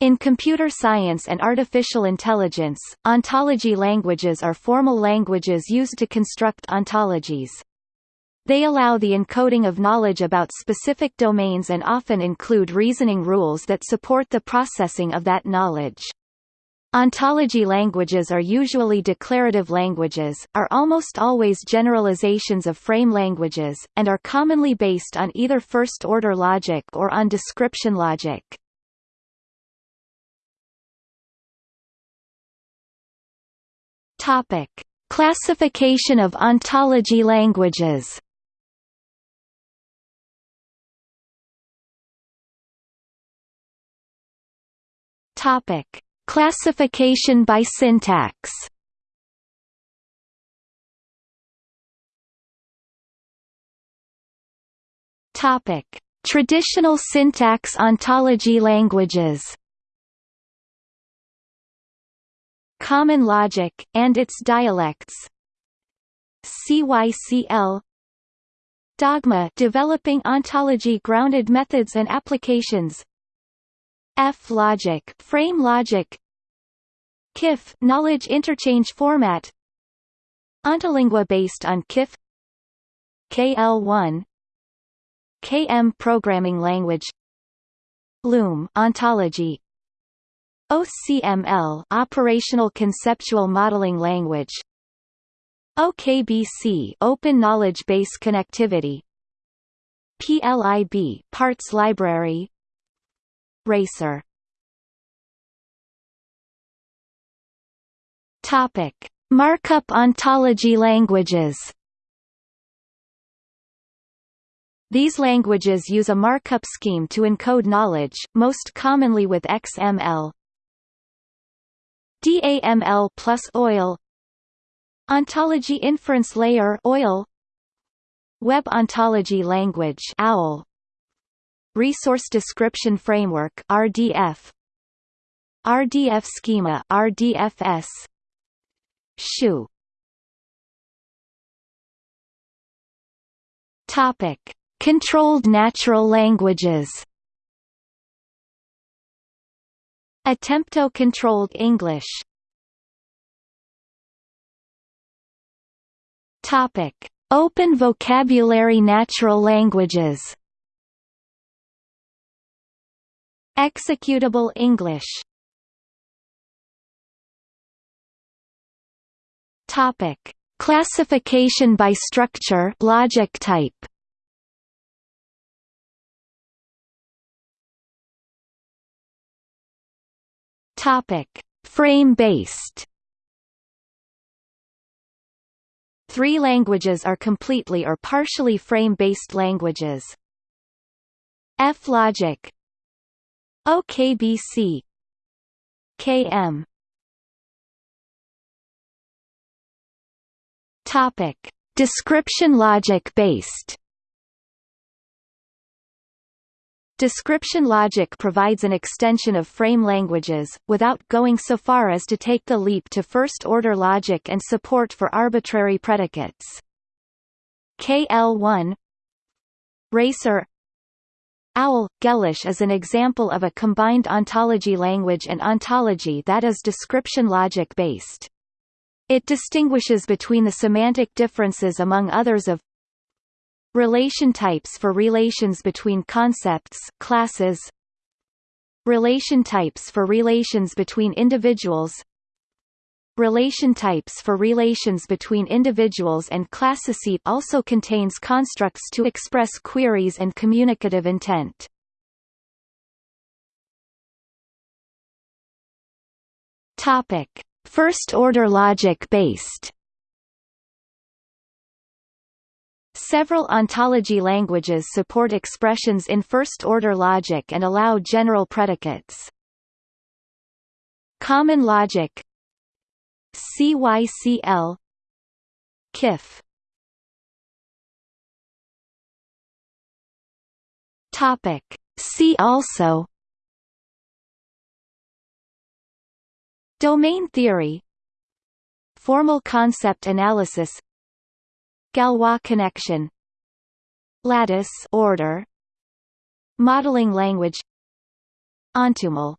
In computer science and artificial intelligence, ontology languages are formal languages used to construct ontologies. They allow the encoding of knowledge about specific domains and often include reasoning rules that support the processing of that knowledge. Ontology languages are usually declarative languages, are almost always generalizations of frame languages, and are commonly based on either first-order logic or on description logic. Topic: Classification of ontology languages. Topic: Classification by syntax. Topic: Traditional syntax ontology languages. Common logic, and its dialects. CYCL Dogma developing ontology-grounded methods and applications. F-logic frame logic. KIF knowledge interchange format. Ontolingua based on KIF. KL1 KM programming language. Loom ontology OCML Operational Conceptual Modeling Language. OKBC Open Knowledge Base Connectivity. PLIB Parts Library. Racer. Topic. Markup ontology languages. These languages use a markup scheme to encode knowledge, most commonly with XML, DAML plus OIL. Ontology Inference Layer OIL. Web Ontology Language OWL. Resource Description Framework RDF RDF Schema RDFS SHOE. Topic. Controlled natural languages Attempto-controlled English Topic: Open vocabulary natural languages. Executable English. Topic: Classification by structure, logic type. Topic: Frame-based. Three languages are completely or partially frame-based languages. F-logic OKBC KM Topic: Description logic based Description logic provides an extension of frame languages, without going so far as to take the leap to first-order logic and support for arbitrary predicates. KL1 Racer OWL – Gellish is an example of a combined ontology language and ontology that is description logic based. It distinguishes between the semantic differences among others of Relation types for relations between concepts classes. Relation types for relations between individuals. Relation types for relations between individuals and classicity also contains constructs to express queries and communicative intent. Topic: First-order logic based Several ontology languages support expressions in first-order logic and allow general predicates. Common logic. CYCL KIF. Topic. See also. Domain theory. Formal concept analysis Galois connection. Lattice order. Modeling language. Ontumal